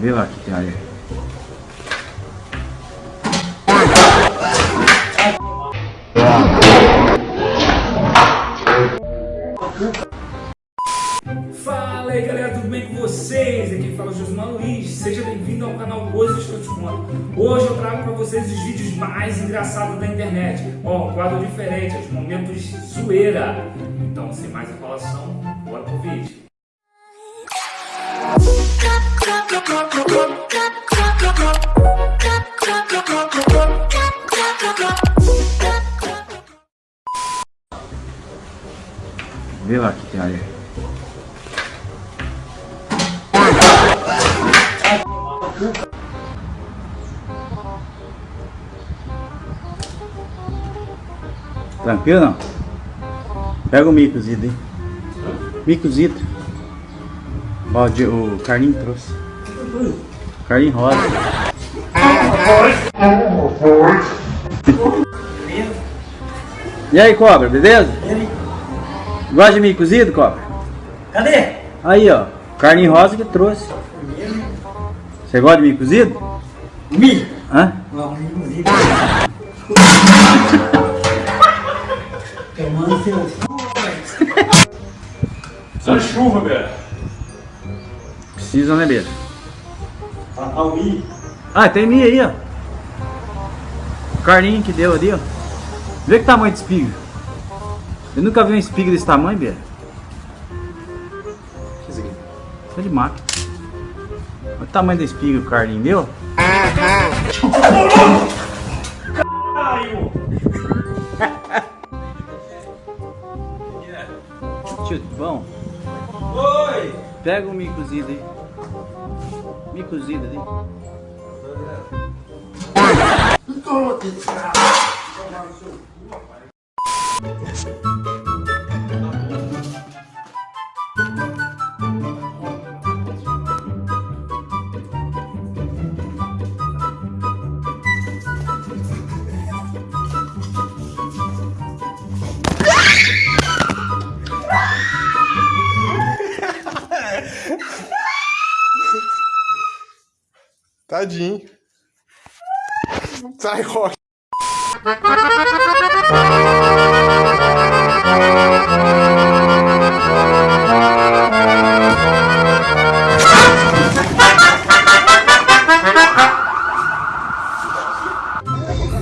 Vê lá que tem. Fala aí galera, tudo bem com vocês? Aqui fala Josmar Luiz, seja bem-vindo ao canal Coisas que eu te conto. Hoje eu trago para vocês os vídeos mais engraçados da internet. Ó, um quadro diferente, os momentos zoeira. Então, sem mais enrolação, bora pro vídeo. Vê lá que tem aí. Tranquilo não? Pega o milho cozido aí. Cozido. Ó, o, o Carlinho trouxe. Carlinho rosa. E aí, cobra, beleza? Gosta de milho cozido, cobra? Cadê? Aí, ó. Carlinho rosa que trouxe. Você gosta de milho cozido? Milho. Hã? Vamos, inclusive. Tomando seu. Só chuva, velho. Precisa, né? Papai o milho. Ah, tem milho aí, ó. O Carlinho que deu ali, ó. Vê que tamanho de espiga. Eu nunca vi uma espiga desse tamanho, Beira. Isso aqui. Isso é de máquina. Olha o tamanho da espiga que o Carlinho deu. Tio, bom. Oi! Pega o milho cozido aí. Milho cozido ali. Tadinho. Sai, Rocha.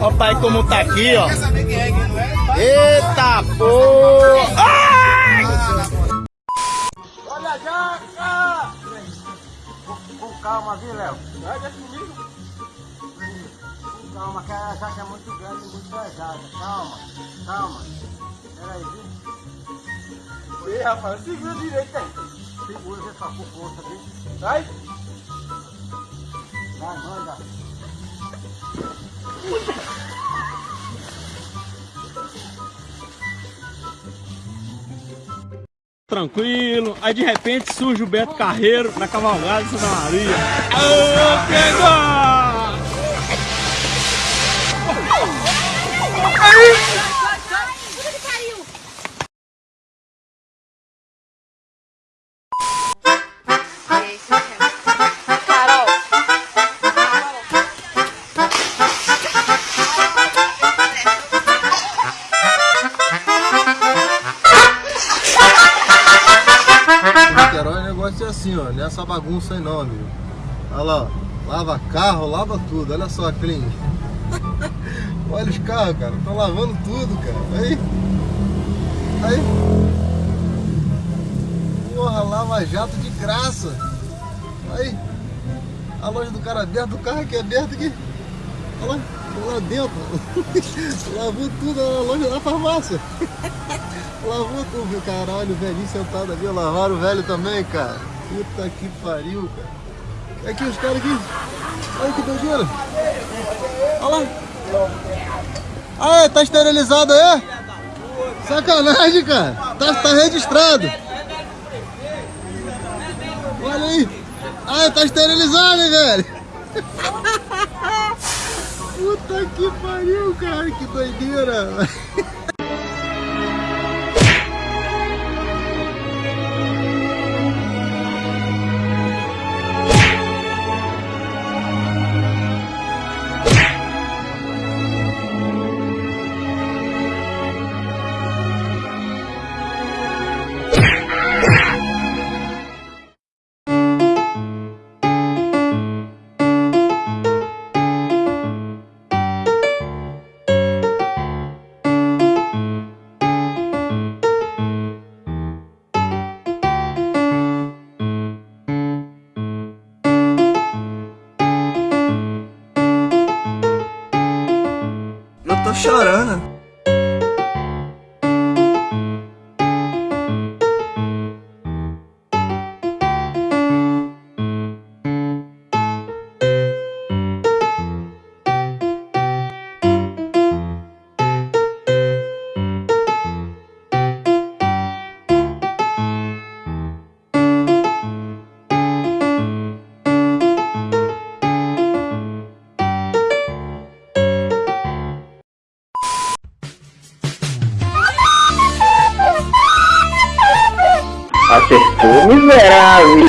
Ó, pai como tá aqui, ó. Eita porra! Calma, viu, Léo? Vai, deixa comigo. Com calma, que a jaca é muito grande e muito pesada. Calma, calma. Peraí, viu? Ei, rapaz, segura direito aí. Segura, vê só com força, viu? Vai! Vai, manda. Tranquilo, aí de repente surge o Beto Carreiro na cavalgada de Santa Maria. Ô, pegou! Carol. Essa bagunça aí não, amigo. Olha lá. Lava carro, lava tudo. Olha só, clean. Olha os carros, cara. Estão lavando tudo, cara. Aí. Aí. Porra, lava jato de graça. Aí. A loja do cara aberta, o carro aqui aberto aqui. Olha lá, lá dentro. Lavou tudo a loja da farmácia. Lavou tudo, caralho, o velhinho sentado ali, lavaram o velho também, cara. Puta que pariu, cara. Aqui os caras aqui. Olha que doideira. Olha lá. Ah, tá esterilizado aí? Sacanagem, cara. Tá, tá registrado. Olha aí. Ah, tá esterilizado, hein, velho. Puta que pariu, cara. Que doideira. chorando. Acertou, miserável.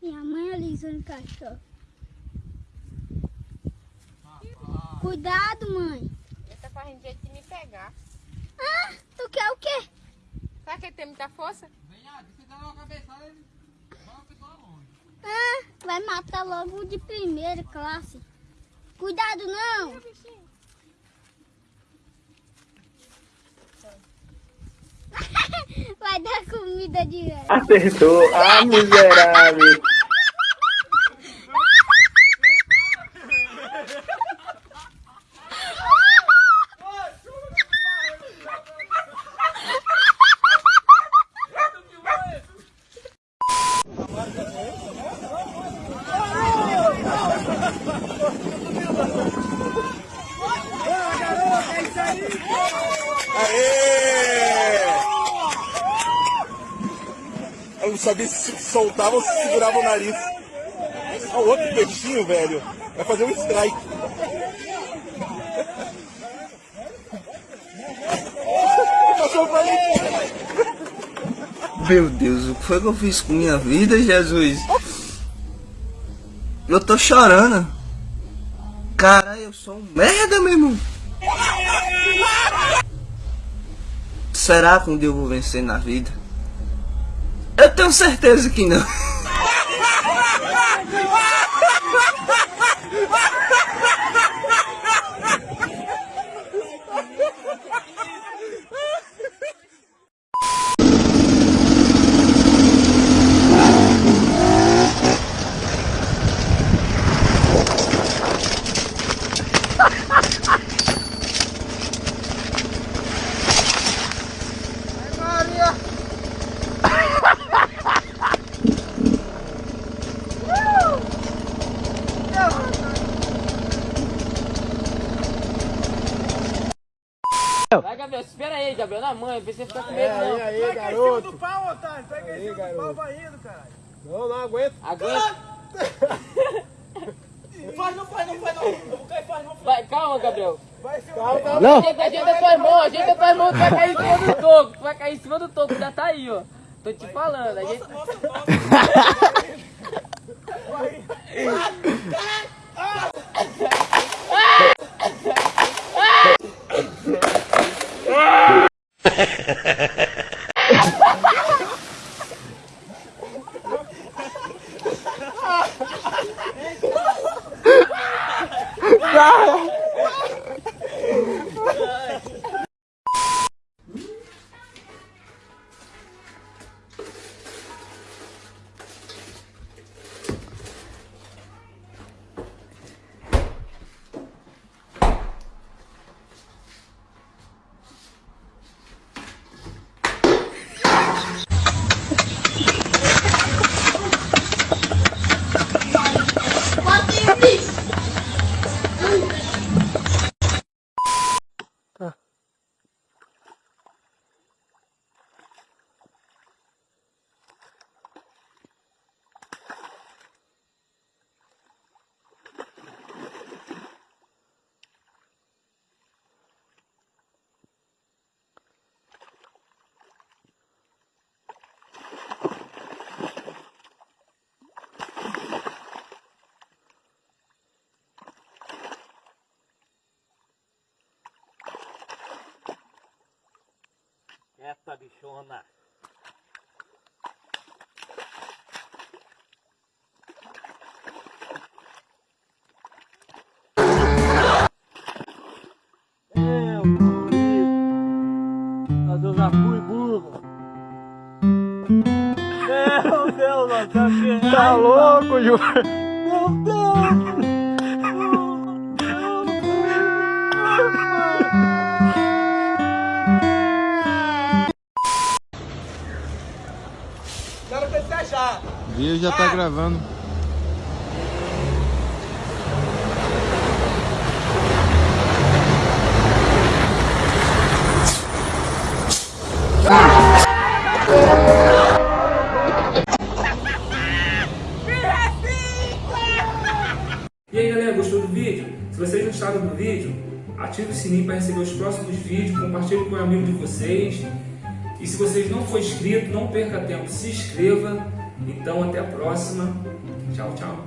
Minha mãe alisando o cachorro. Cuidado, mãe. Ele tá fazendo jeito de me pegar. Ah, tu quer o quê? Será que ele tem muita força? Ah, vai matar logo o de primeira classe. Cuidado, não. Vai dar comida de. Acertou. Ah, miserável. Eu não sabia se soltava ou se segurava o nariz. Olha o outro peixinho, velho. Vai fazer um strike. Meu Deus, o que foi que eu fiz com minha vida, Jesus? Eu tô chorando. Caralho, eu sou um merda, meu irmão. Será que um dia eu vou vencer na vida? Tenho certeza que não. Vai, Gabriel, espera mãe, pra você ficar com medo, não. É, aí, garoto. do pau, otário. Pega aí, garoto. vai indo, caralho. Não, não aguento. Aguenta. Faz, não faz, não faz, não. Eu vou cair, faz, não. Vai, calma, Gabriel. Calma, calma. Ajeita, ajeita tuas mãos, ajeita tuas mãos, tu vai cair em cima do toco. Tu vai cair em cima do toco, já tá aí, ó. Tô te falando, ajeita. Essa bichona. Meu bonito. Mas eu já fui burro. Meu Deus, tá louco, Ju? Agora precisa já. Viu, já tá ah. gravando. E aí galera, gostou do vídeo? Se vocês gostaram do vídeo, ative o sininho para receber os próximos vídeos, compartilhe com um amigo de vocês. E se vocês não for inscrito, não perca tempo, se inscreva. Então até a próxima. Tchau, tchau.